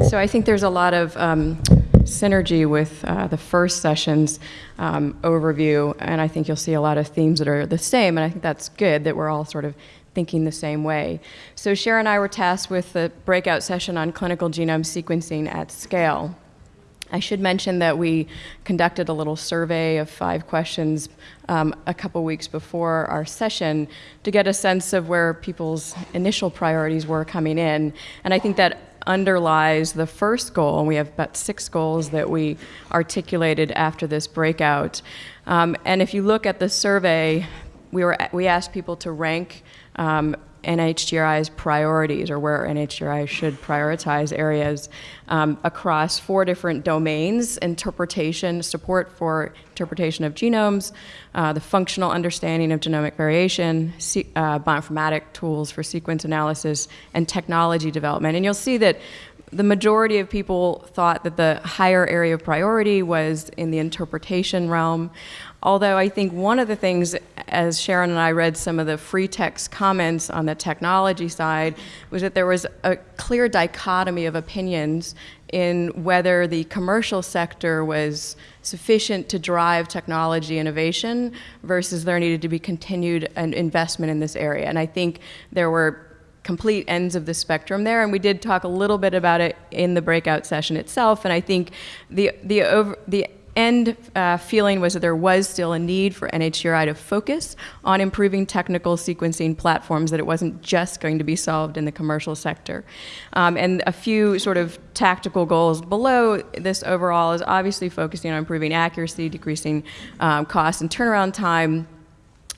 So I think there's a lot of um, synergy with uh, the first session's um, overview, and I think you'll see a lot of themes that are the same, and I think that's good that we're all sort of thinking the same way. So Sharon and I were tasked with the breakout session on clinical genome sequencing at scale. I should mention that we conducted a little survey of five questions um, a couple weeks before our session to get a sense of where people's initial priorities were coming in. And I think that underlies the first goal, and we have about six goals that we articulated after this breakout. Um, and if you look at the survey, we, were, we asked people to rank um, NHGRI's priorities or where NHGRI should prioritize areas um, across four different domains, interpretation, support for interpretation of genomes, uh, the functional understanding of genomic variation, uh, bioinformatic tools for sequence analysis, and technology development. And you'll see that the majority of people thought that the higher area of priority was in the interpretation realm. Although I think one of the things, as Sharon and I read some of the free text comments on the technology side, was that there was a clear dichotomy of opinions in whether the commercial sector was sufficient to drive technology innovation versus there needed to be continued investment in this area. And I think there were complete ends of the spectrum there, and we did talk a little bit about it in the breakout session itself. And I think the the over the end uh, feeling was that there was still a need for NHGRI to focus on improving technical sequencing platforms, that it wasn't just going to be solved in the commercial sector. Um, and a few sort of tactical goals below this overall is obviously focusing on improving accuracy, decreasing um, cost and turnaround time.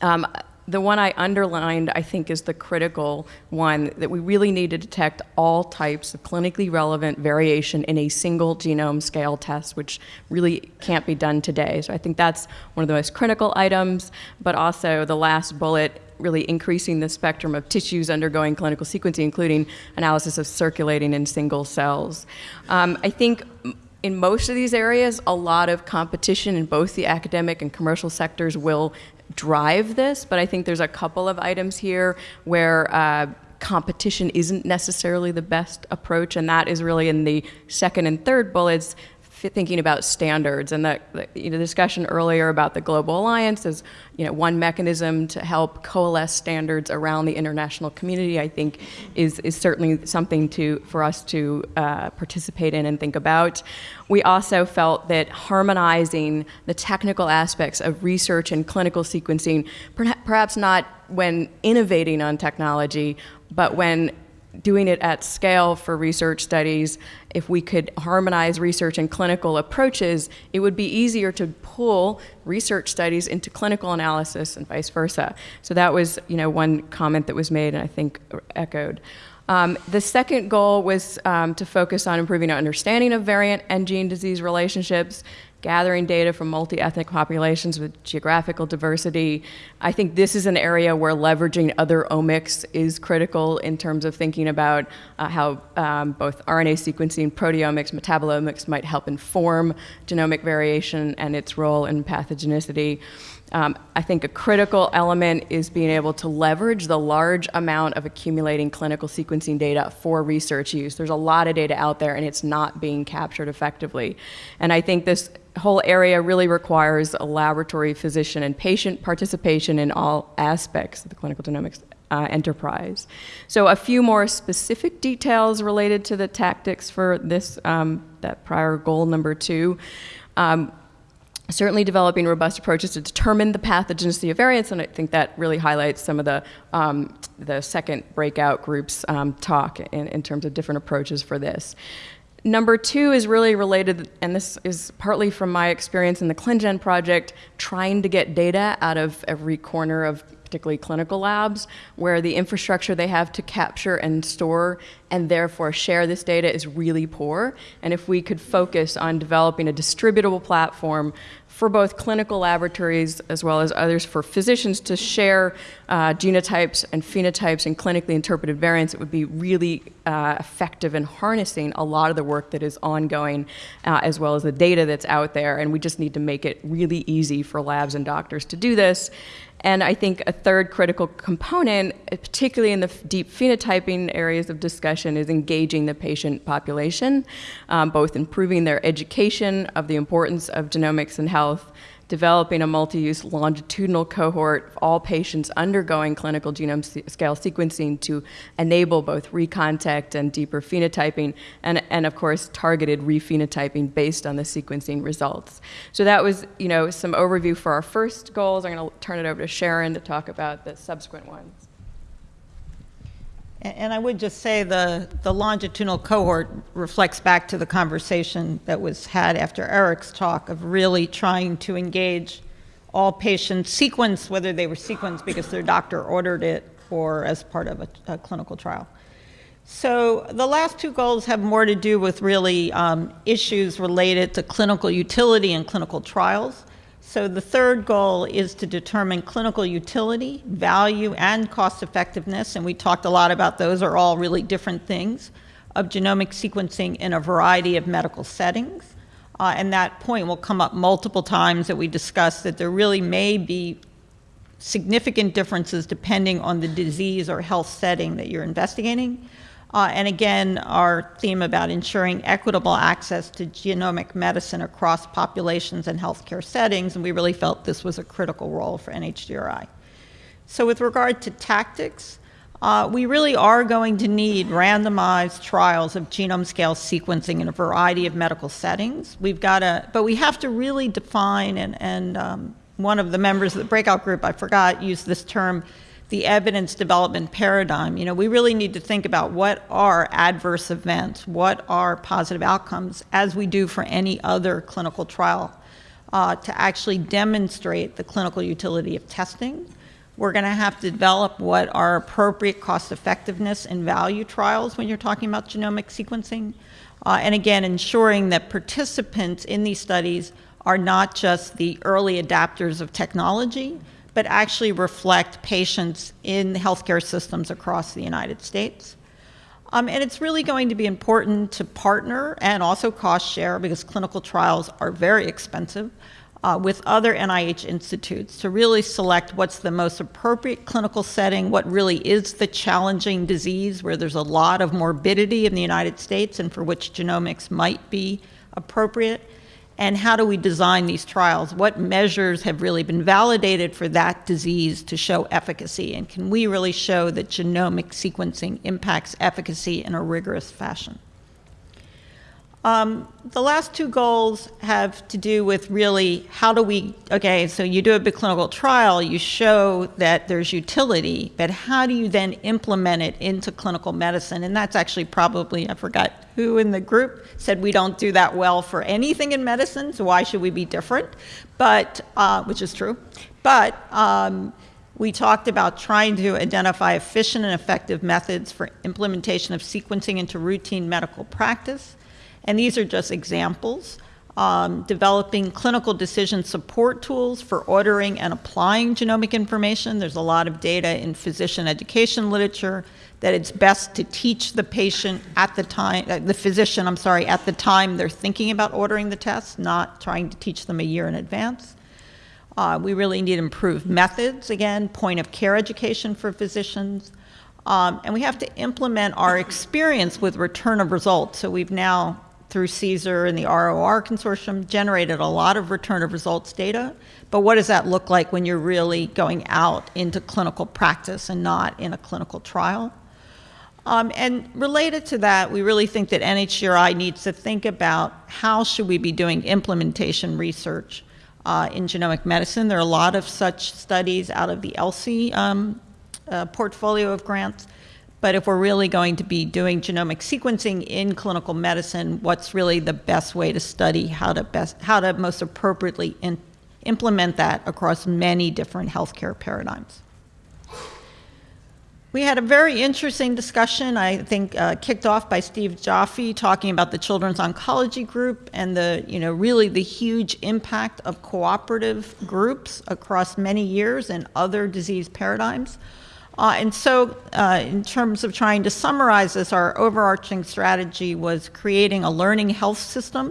Um, the one I underlined, I think, is the critical one that we really need to detect all types of clinically relevant variation in a single genome scale test, which really can't be done today. So I think that's one of the most critical items, but also the last bullet really increasing the spectrum of tissues undergoing clinical sequencing, including analysis of circulating and single cells. Um, I think in most of these areas, a lot of competition in both the academic and commercial sectors will drive this, but I think there's a couple of items here where uh, competition isn't necessarily the best approach, and that is really in the second and third bullets, thinking about standards and the, the you know, discussion earlier about the Global Alliance as you know, one mechanism to help coalesce standards around the international community, I think is, is certainly something to, for us to uh, participate in and think about. We also felt that harmonizing the technical aspects of research and clinical sequencing, perhaps not when innovating on technology, but when doing it at scale for research studies, if we could harmonize research and clinical approaches, it would be easier to pull research studies into clinical analysis and vice versa. So that was, you know, one comment that was made and I think echoed. Um, the second goal was um, to focus on improving our understanding of variant and gene disease relationships, gathering data from multi-ethnic populations with geographical diversity. I think this is an area where leveraging other omics is critical in terms of thinking about uh, how um, both RNA sequencing, proteomics, metabolomics might help inform genomic variation and its role in pathogenicity. Um, I think a critical element is being able to leverage the large amount of accumulating clinical sequencing data for research use. There's a lot of data out there and it's not being captured effectively. And I think this whole area really requires a laboratory physician and patient participation in all aspects of the clinical genomics uh, enterprise. So a few more specific details related to the tactics for this, um, that prior goal number two. Um, certainly developing robust approaches to determine the pathogenicity of variants, and I think that really highlights some of the, um, the second breakout groups um, talk in, in terms of different approaches for this. Number two is really related, and this is partly from my experience in the ClinGen project, trying to get data out of every corner of particularly clinical labs, where the infrastructure they have to capture and store and therefore share this data is really poor. And if we could focus on developing a distributable platform for both clinical laboratories as well as others for physicians to share uh, genotypes and phenotypes and clinically interpreted variants, it would be really uh, effective in harnessing a lot of the work that is ongoing uh, as well as the data that's out there. And we just need to make it really easy for labs and doctors to do this. And I think a third critical component, particularly in the deep phenotyping areas of discussion, is engaging the patient population, um, both improving their education of the importance of genomics and health developing a multi-use longitudinal cohort of all patients undergoing clinical genome scale sequencing to enable both recontact and deeper phenotyping, and, and of course targeted rephenotyping based on the sequencing results. So that was, you know, some overview for our first goals. I'm going to turn it over to Sharon to talk about the subsequent ones. And I would just say the, the longitudinal cohort reflects back to the conversation that was had after Eric's talk of really trying to engage all patients, sequence whether they were sequenced because their doctor ordered it or as part of a, a clinical trial. So the last two goals have more to do with really um, issues related to clinical utility and clinical trials. So the third goal is to determine clinical utility, value, and cost effectiveness, and we talked a lot about those are all really different things, of genomic sequencing in a variety of medical settings. Uh, and that point will come up multiple times that we discuss that there really may be significant differences depending on the disease or health setting that you're investigating. Uh, and again, our theme about ensuring equitable access to genomic medicine across populations and healthcare settings, and we really felt this was a critical role for NHGRI. So with regard to tactics, uh, we really are going to need randomized trials of genome scale sequencing in a variety of medical settings. We've got to, but we have to really define, and, and um, one of the members of the breakout group, I forgot, used this term, the evidence development paradigm. You know, we really need to think about what are adverse events, what are positive outcomes, as we do for any other clinical trial, uh, to actually demonstrate the clinical utility of testing. We're going to have to develop what are appropriate cost effectiveness and value trials when you're talking about genomic sequencing. Uh, and again, ensuring that participants in these studies are not just the early adapters of technology, but actually reflect patients in healthcare systems across the United States. Um, and it's really going to be important to partner and also cost share because clinical trials are very expensive uh, with other NIH institutes to really select what's the most appropriate clinical setting, what really is the challenging disease where there's a lot of morbidity in the United States and for which genomics might be appropriate, and how do we design these trials? What measures have really been validated for that disease to show efficacy? And can we really show that genomic sequencing impacts efficacy in a rigorous fashion? Um, the last two goals have to do with really how do we, okay, so you do a big clinical trial, you show that there's utility, but how do you then implement it into clinical medicine? And that's actually probably, I forgot who in the group said we don't do that well for anything in medicine, so why should we be different? But, uh, which is true. But, um, we talked about trying to identify efficient and effective methods for implementation of sequencing into routine medical practice. And these are just examples. Um, developing clinical decision support tools for ordering and applying genomic information. There's a lot of data in physician education literature that it's best to teach the patient at the time, uh, the physician, I'm sorry, at the time they're thinking about ordering the test, not trying to teach them a year in advance. Uh, we really need improved methods, again, point of care education for physicians. Um, and we have to implement our experience with return of results. So we've now through CSER and the ROR consortium generated a lot of return of results data. But what does that look like when you're really going out into clinical practice and not in a clinical trial? Um, and related to that, we really think that NHGRI needs to think about how should we be doing implementation research uh, in genomic medicine. There are a lot of such studies out of the ELSI um, uh, portfolio of grants. But if we're really going to be doing genomic sequencing in clinical medicine, what's really the best way to study how to best how to most appropriately in, implement that across many different healthcare paradigms. We had a very interesting discussion, I think, uh, kicked off by Steve Joffe talking about the Children's Oncology Group and the, you know, really the huge impact of cooperative groups across many years and other disease paradigms. Uh, and so, uh, in terms of trying to summarize this, our overarching strategy was creating a learning health system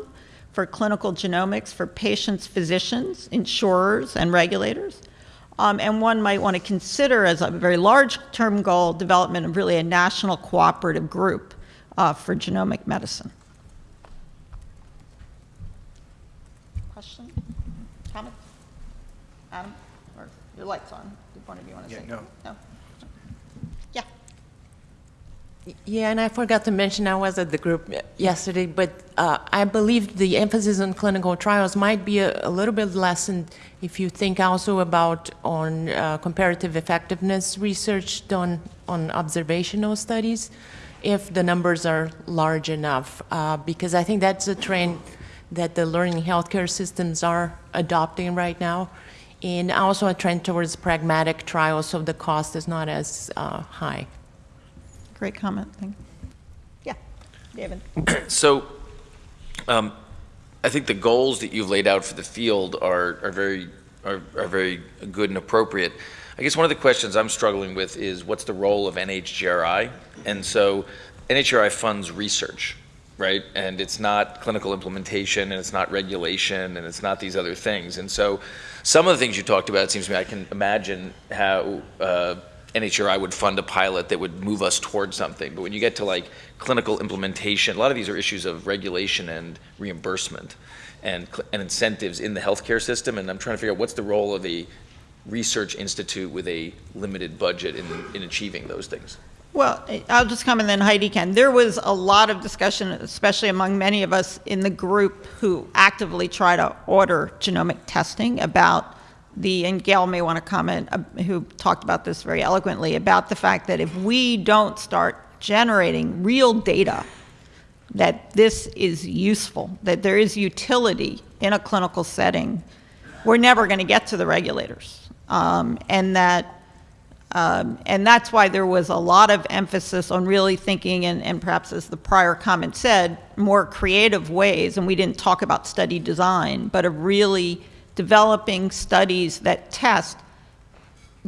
for clinical genomics for patients, physicians, insurers, and regulators. Um, and one might want to consider as a very large-term goal development of really a national cooperative group uh, for genomic medicine. Question? Comment? Adam? Or your light's on. Did one of you want to Yeah, say? no. No? Yeah. And I forgot to mention, I was at the group yesterday, but uh, I believe the emphasis on clinical trials might be a, a little bit lessened if you think also about on uh, comparative effectiveness research done on observational studies, if the numbers are large enough, uh, because I think that's a trend that the learning healthcare systems are adopting right now, and also a trend towards pragmatic trials, so the cost is not as uh, high. Great comment. Thank Yeah. David? So, um, I think the goals that you've laid out for the field are, are very, are, are very good and appropriate. I guess one of the questions I'm struggling with is what's the role of NHGRI? And so NHGRI funds research, right? And it's not clinical implementation, and it's not regulation, and it's not these other things. And so some of the things you talked about, it seems to me I can imagine how uh, NHRI would fund a pilot that would move us towards something. But when you get to like clinical implementation, a lot of these are issues of regulation and reimbursement and, and incentives in the healthcare system. And I'm trying to figure out what's the role of a research institute with a limited budget in, in achieving those things. Well, I'll just comment, then Heidi can. There was a lot of discussion, especially among many of us in the group who actively try to order genomic testing about the, and Gail may want to comment, uh, who talked about this very eloquently, about the fact that if we don't start generating real data, that this is useful, that there is utility in a clinical setting, we're never going to get to the regulators. Um, and that um, and that's why there was a lot of emphasis on really thinking, and, and perhaps as the prior comment said, more creative ways. And we didn't talk about study design, but of really developing studies that test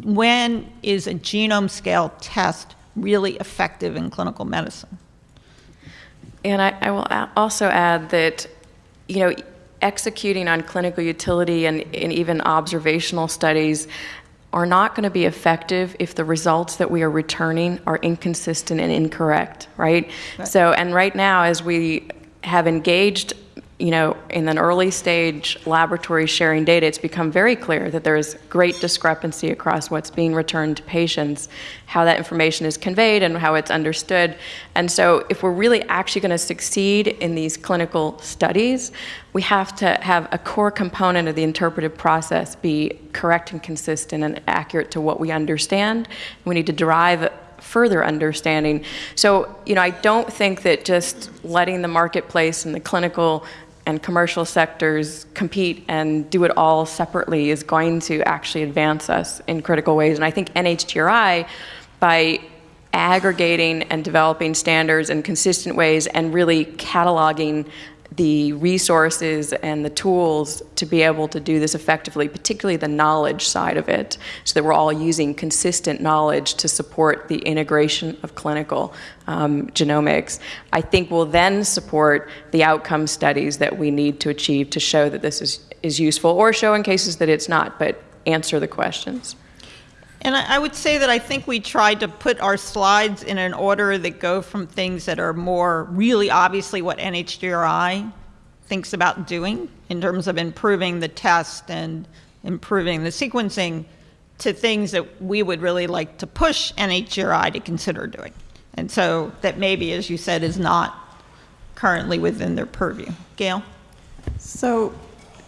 when is a genome scale test really effective in clinical medicine. And I, I will also add that, you know, executing on clinical utility and, and even observational studies are not going to be effective if the results that we are returning are inconsistent and incorrect, right? So, and right now, as we have engaged, you know, in an early stage laboratory sharing data, it's become very clear that there is great discrepancy across what's being returned to patients, how that information is conveyed, and how it's understood. And so, if we're really actually going to succeed in these clinical studies, we have to have a core component of the interpretive process be correct and consistent and accurate to what we understand. We need to derive further understanding. So, you know, I don't think that just letting the marketplace and the clinical and commercial sectors compete and do it all separately is going to actually advance us in critical ways. And I think NHGRI, by aggregating and developing standards in consistent ways and really cataloging the resources and the tools to be able to do this effectively, particularly the knowledge side of it, so that we're all using consistent knowledge to support the integration of clinical um, genomics, I think will then support the outcome studies that we need to achieve to show that this is, is useful, or show in cases that it's not, but answer the questions. And I, would say that I think we tried to put our slides in an order that go from things that are more really obviously what NHGRI thinks about doing in terms of improving the test and improving the sequencing to things that we would really like to push NHGRI to consider doing. And so that maybe, as you said, is not currently within their purview. Gail? So,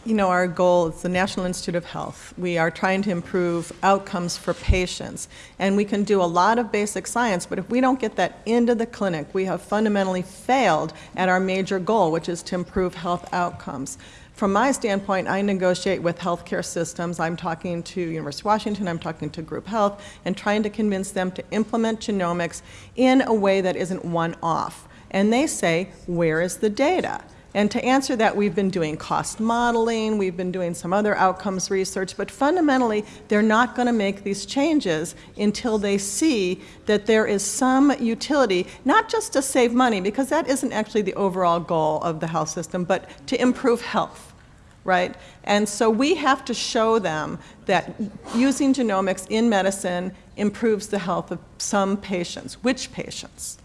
you know, our goal is the National Institute of Health. We are trying to improve outcomes for patients. And we can do a lot of basic science, but if we don't get that into the clinic, we have fundamentally failed at our major goal, which is to improve health outcomes. From my standpoint, I negotiate with healthcare systems. I'm talking to University of Washington, I'm talking to Group Health, and trying to convince them to implement genomics in a way that isn't one-off. And they say, where is the data? And to answer that, we've been doing cost modeling, we've been doing some other outcomes research, but fundamentally, they're not going to make these changes until they see that there is some utility, not just to save money, because that isn't actually the overall goal of the health system, but to improve health right? And so we have to show them that using genomics in medicine improves the health of some patients. Which patients?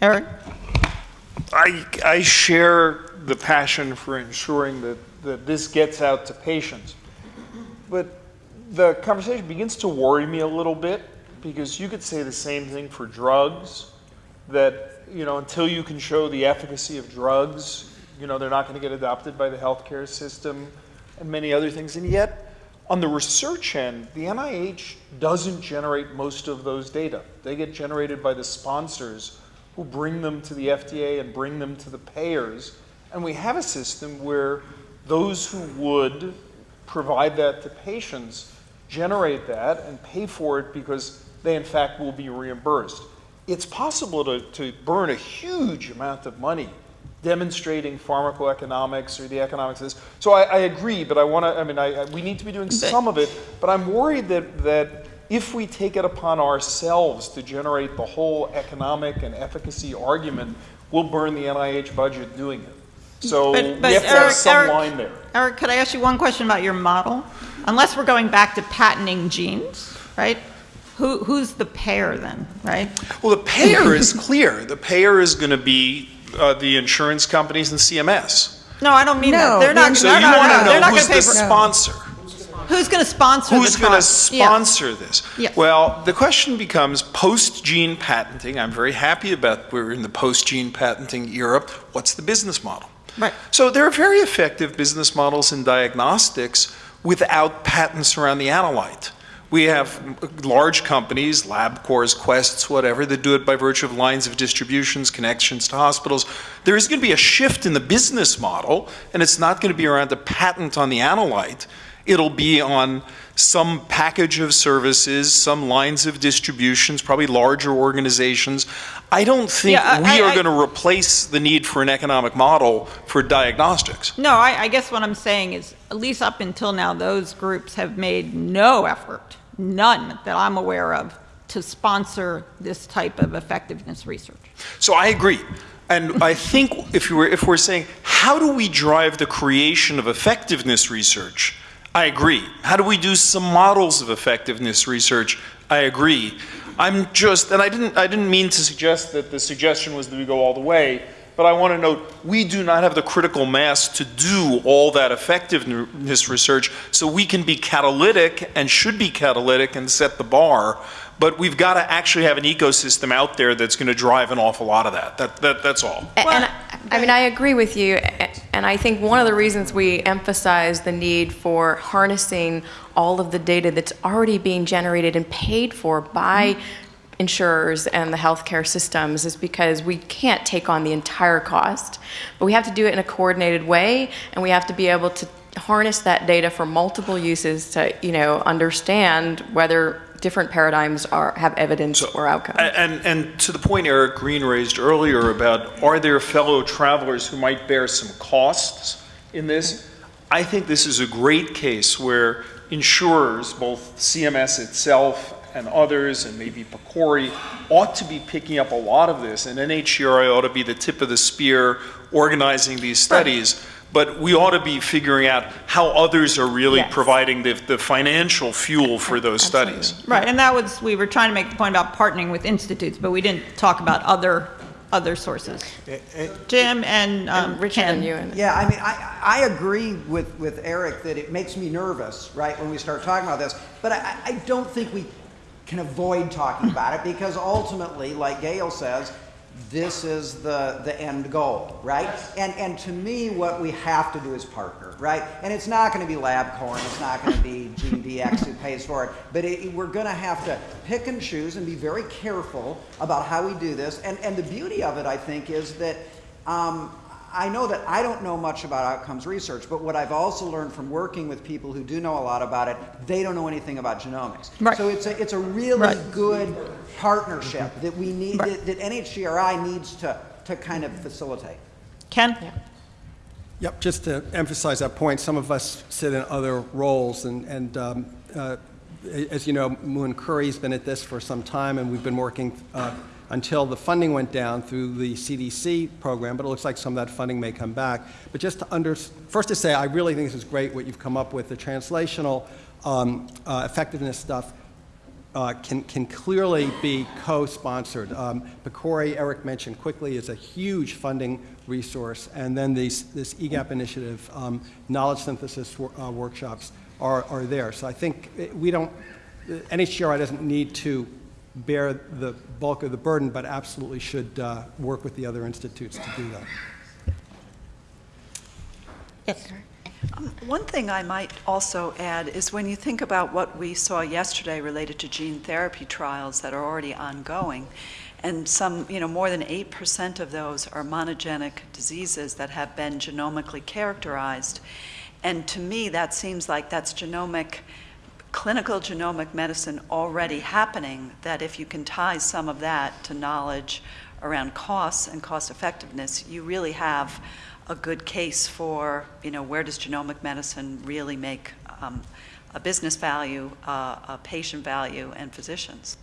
Eric? I, I share the passion for ensuring that, that this gets out to patients. But the conversation begins to worry me a little bit because you could say the same thing for drugs that, you know, until you can show the efficacy of drugs, you know, they're not going to get adopted by the healthcare system and many other things. And yet, on the research end, the NIH doesn't generate most of those data. They get generated by the sponsors who bring them to the FDA and bring them to the payers. And we have a system where those who would provide that to patients generate that and pay for it because they, in fact, will be reimbursed. It's possible to, to burn a huge amount of money demonstrating pharmacoeconomics or the economics of this. So I, I agree, but I want to, I mean, I, I, we need to be doing some of it, but I'm worried that, that if we take it upon ourselves to generate the whole economic and efficacy argument, we'll burn the NIH budget doing it. So But- but we have to have Eric- some Eric- line there. Eric, could I ask you one question about your model? Unless we're going back to patenting genes, right? Who, who's the payer then, right? Well, the payer is clear. The payer is going to be uh, the insurance companies and CMS. No, I don't mean No, that. They're not, the- So no, you no, want to they're know not who's gonna the for- sponsor? Who's going to sponsor Who's going to trial? Yeah. sponsor this? Yes. Well, the question becomes post-gene patenting. I'm very happy about we're in the post-gene patenting era. What's the business model? Right. So there are very effective business models in diagnostics without patents around the analyte. We have large companies, LabCorps, Quests, whatever, that do it by virtue of lines of distributions, connections to hospitals. There is going to be a shift in the business model, and it's not going to be around the patent on the analyte. It'll be on some package of services, some lines of distributions, probably larger organizations. I don't think Yeah, I- we I- are I- going to replace the need for an economic model for diagnostics. No, I, I guess what I'm saying is, at least up until now, those groups have made no effort, none that I'm aware of, to sponsor this type of effectiveness research. So I agree. And I think if, you were, if we're saying, how do we drive the creation of effectiveness research? I agree. How do we do some models of effectiveness research? I agree. I'm just, and I didn't, I didn't mean to suggest that the suggestion was that we go all the way, but I want to note we do not have the critical mass to do all that effectiveness research, so we can be catalytic and should be catalytic and set the bar. But we've got to actually have an ecosystem out there that's going to drive an awful lot of that. That, that that's all. A- And, I- I mean, I agree with you, a- and I think one of the reasons we emphasize the need for harnessing all of the data that's already being generated and paid for by mm-hmm. insurers and the healthcare systems is because we can't take on the entire cost, but we have to do it in a coordinated way, and we have to be able to harness that data for multiple uses to, you know, understand whether different paradigms are, have evidence or outcomes. And, and to the point Eric Green raised earlier about are there fellow travelers who might bear some costs in this? I think this is a great case where insurers, both CMS itself and others, and maybe PCORI, ought to be picking up a lot of this, and NHGRI ought to be the tip of the spear organizing these studies. But we ought to be figuring out how others are really Yes. providing the, the financial fuel for those studies. Right, and that was, we were trying to make the point about partnering with institutes, but we didn't talk about other, other sources. Jim and um, And Richard Ken. and you and Yeah, I mean, I, I agree with, with Eric that it makes me nervous, right, when we start talking about this. But I, I don't think we can avoid talking about it because ultimately, like Gail says, this is the, the end goal, right? And, and to me, what we have to do is partner, right? And it's not going to be LabCorp, it's not going to be GeneDx who pays for it, but it, we're going to have to pick and choose and be very careful about how we do this. And, and the beauty of it, I think, is that um, I know that I don't know much about outcomes research, but what I've also learned from working with people who do know a lot about it, they don't know anything about genomics. Right. So it's a, it's a really Right. good partnership that we need, Right. that, that NHGRI needs to, to kind of facilitate. Ken? Yep, just to emphasize that point, some of us sit in other roles, and, and um, uh, as you know, Muin Khoury's been at this for some time, and we've been working uh, until the funding went down through the CDC program, but it looks like some of that funding may come back. But just to under, first to say, I really think this is great what you've come up with, the translational um, uh, effectiveness stuff uh, can, can clearly be co-sponsored. Um, PCORI, Eric mentioned quickly, is a huge funding resource, and then these, this EGAPP initiative, um, knowledge synthesis wor- uh, workshops are, are there. So I think eh, we don't, eh, NHGRI doesn't need to bear the bulk of the burden, but absolutely should uh, work with the other institutes to do that. Yes. One thing I might also add is when you think about what we saw yesterday related to gene therapy trials that are already ongoing, and some, you know, more than 8% of those are monogenic diseases that have been genomically characterized. And to me, that seems like that's genomic, clinical genomic medicine already happening, that if you can tie some of that to knowledge around costs and cost effectiveness, you really have a good case for, you know, where does genomic medicine really make um, a business value, uh, a patient value, and physicians.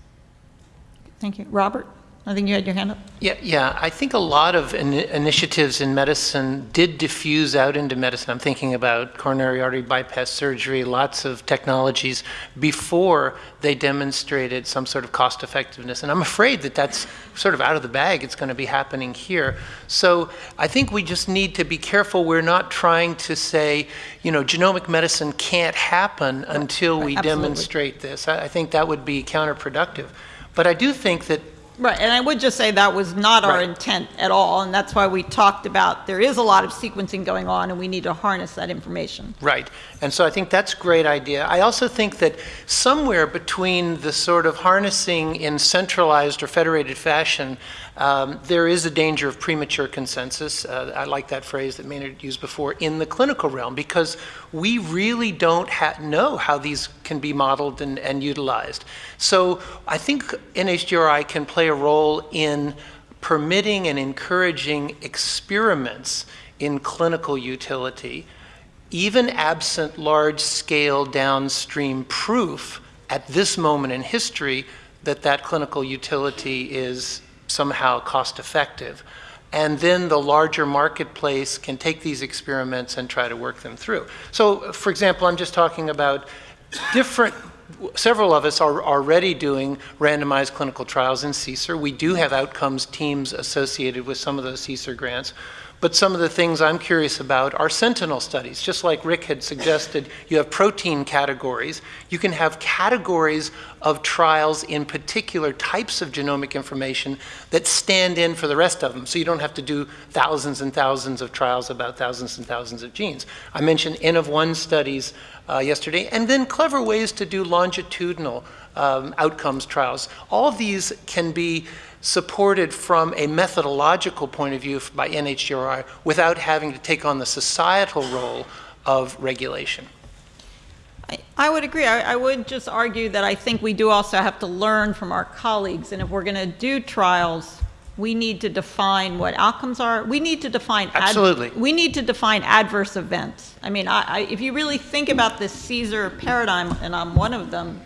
Thank you. Robert, I think you had your hand up. Yeah, yeah. I think a lot of in- initiatives in medicine did diffuse out into medicine. I'm thinking about coronary artery bypass surgery, lots of technologies before they demonstrated some sort of cost effectiveness. And I'm afraid that that's sort of out of the bag. It's going to be happening here. So I think we just need to be careful. We're not trying to say, you know, genomic medicine can't happen until we absolutely. demonstrate this. I I think that would be counterproductive. But I do think that Right, and I would just say that was not our Right. intent at all, and that's why we talked about, there is a lot of sequencing going on, and we need to harness that information. Right. And so I think that's a great idea. I also think that somewhere between the sort of harnessing in centralized or federated fashion, um, there is a danger of premature consensus. Uh, I like that phrase that Maynard used before in the clinical realm because we really don't know how these can be modeled and, and utilized. So I think NHGRI can play a role in permitting and encouraging experiments in clinical utility even absent large scale downstream proof at this moment in history that that clinical utility is somehow cost effective. And then the larger marketplace can take these experiments and try to work them through. So, for example, I'm just talking about different several of us are already doing randomized clinical trials in CSER. We do have outcomes teams associated with some of those CSER grants. But some of the things I'm curious about are sentinel studies. Just like Rick had suggested, you have protein categories. You can have categories of trials in particular types of genomic information that stand in for the rest of them. So you don't have to do thousands and thousands of trials about thousands and thousands of genes. I mentioned N of one studies uh, yesterday, and then clever ways to do longitudinal um, outcomes trials. All of these can be supported from a methodological point of view by NHGRI without having to take on the societal role of regulation. I- would agree. I, I would just argue that I think we do also have to learn from our colleagues, and if we're going to do trials, we need to define what outcomes are. We need to define. ad- Absolutely. We need to define adverse events. I mean, I, I, if you really think about this CSER paradigm, and I'm one of them,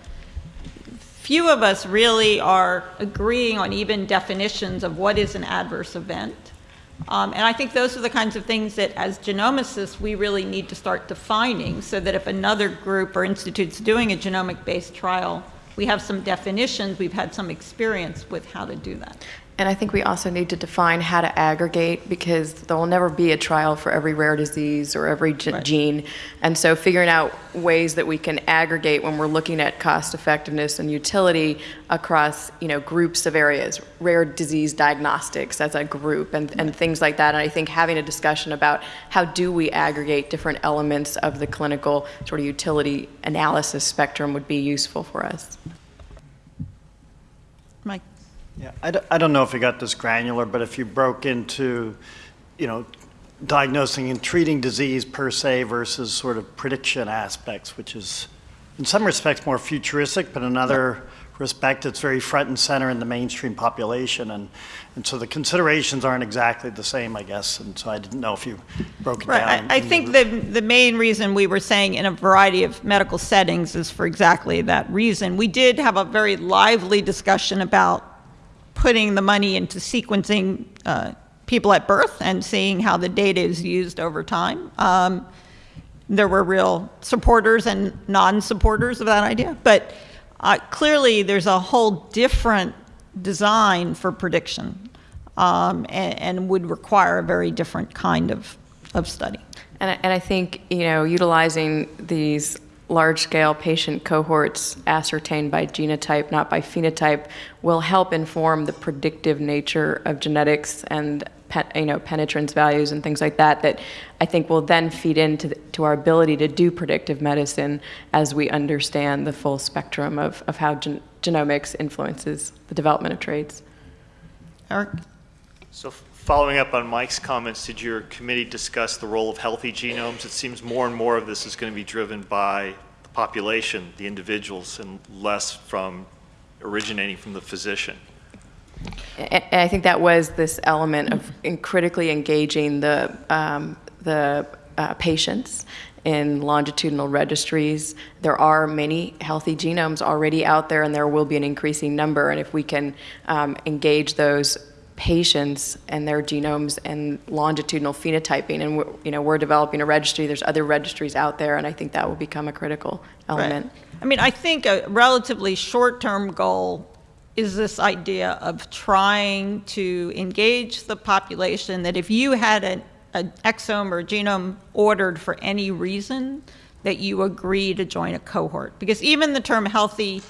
few of us really are agreeing on even definitions of what is an adverse event. Um, and I think those are the kinds of things that, as genomicists, we really need to start defining so that if another group or institute's doing a genomic based trial, we have some definitions, we've had some experience with how to do that. And I think we also need to define how to aggregate because there will never be a trial for every rare disease or every ge- Right. gene. And so figuring out ways that we can aggregate when we're looking at cost effectiveness and utility across, you know, groups of areas, rare disease diagnostics as a group and, and things like that. And I think having a discussion about how do we aggregate different elements of the clinical sort of utility analysis spectrum would be useful for us. Mike? Yeah, I don't, I don't know if you got this granular, but if you broke into, you know, diagnosing and treating disease per se versus sort of prediction aspects, which is in some respects more futuristic, but in another respect, it's very front and center in the mainstream population. And, and so the considerations aren't exactly the same, I guess. And so I didn't know if you broke it Right. down. I, I think the, the main reason we were saying in a variety of medical settings is for exactly that reason. We did have a very lively discussion about putting the money into sequencing uh, people at birth and seeing how the data is used over time. Um, there were real supporters and non-supporters of that idea, but uh, clearly there's a whole different design for prediction um, and, and would require a very different kind of, of study. And I, and I think, you know, utilizing these large-scale patient cohorts ascertained by genotype, not by phenotype, will help inform the predictive nature of genetics and you know penetrance values and things like that. That I think will then feed into the, to our ability to do predictive medicine as we understand the full spectrum of, of how gen- genomics influences the development of traits. Eric? So following up on Mike's comments, did your committee discuss the role of healthy genomes? It seems more and more of this is going to be driven by the population, the individuals, and less from originating from the physician. And I think that was this element of critically engaging the, um, the uh, patients in longitudinal registries. There are many healthy genomes already out there, and there will be an increasing number. And if we can um, engage those patients and their genomes and longitudinal phenotyping, and we're, you know we're developing a registry. There's other registries out there, and I think that will become a critical element. Right. I mean, I think a relatively short-term goal is this idea of trying to engage the population that if you had an, an exome or genome ordered for any reason, that you agree to join a cohort. Because even the term healthy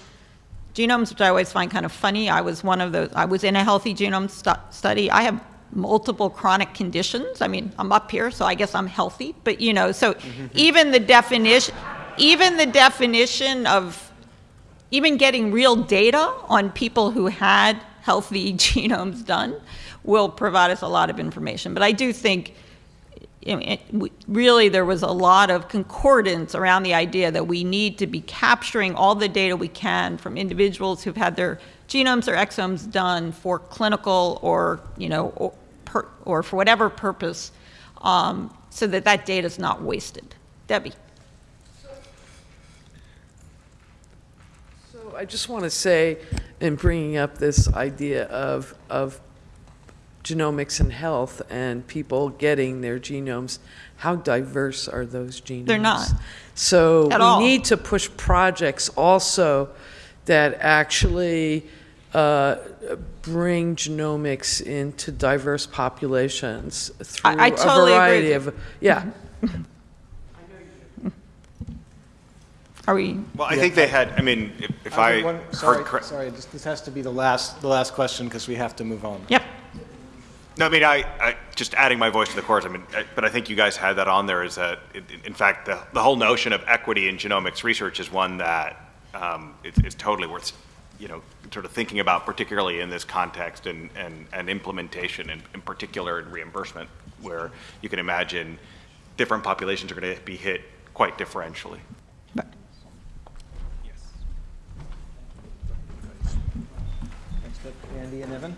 genomes, which I always find kind of funny, I was one of those, I was in a healthy genome stu study. I have multiple chronic conditions. I mean, I'm up here, so I guess I'm healthy. But, you know, so mm-hmm. even the definition, even the definition of even getting real data on people who had healthy genomes done will provide us a lot of information. But I do think know, it, really there was a lot of concordance around the idea that we need to be capturing all the data we can from individuals who've had their genomes or exomes done for clinical or you know or, per, or for whatever purpose, um, so that that data is not wasted. Debbie. So I just want to say, in bringing up this idea of, of genomics and health and people getting their genomes, how diverse are those genomes? They're not. So At we all. need to push projects also that actually uh, bring genomics into diverse populations through I totally a variety with of yeah. Are we? Well, I think they had, I mean, if, if I think one- heard Sorry, correct. sorry, this, this has to be the last, the last question because we have to move on. Yep. No, I mean, I, I, just adding my voice to the chorus, I mean, I- but I think you guys had that on there is that, in, in fact, the, the whole notion of equity in genomics research is one that um, is, is totally worth, you know, sort of thinking about, particularly in this context and, and, and implementation, in, in particular in reimbursement, where you can imagine different populations are going to be hit quite differentially. Andy and Evan?